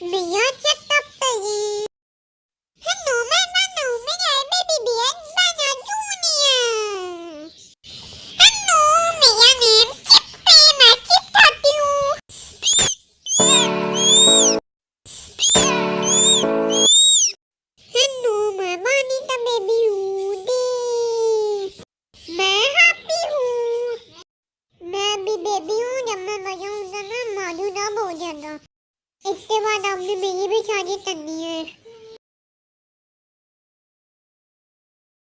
Lìa chết tóc tì Hãy mẹ mà nụ mẹ ngài mẹ bị biến ba nhà du nè. Mẹ ăn em chết mà chết thật tiêu Hãy mà ba đi ta mẹ đi. Mẹ hát biểu Mẹ bị biểu nhầm mẹ bà dùng ra mẹ mà dù đó bộ dần rồi. It's the the near